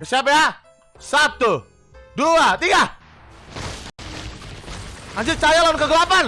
Siap ya? Satu, dua, tiga. Anjir cahaya lawan kegelapan.